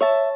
you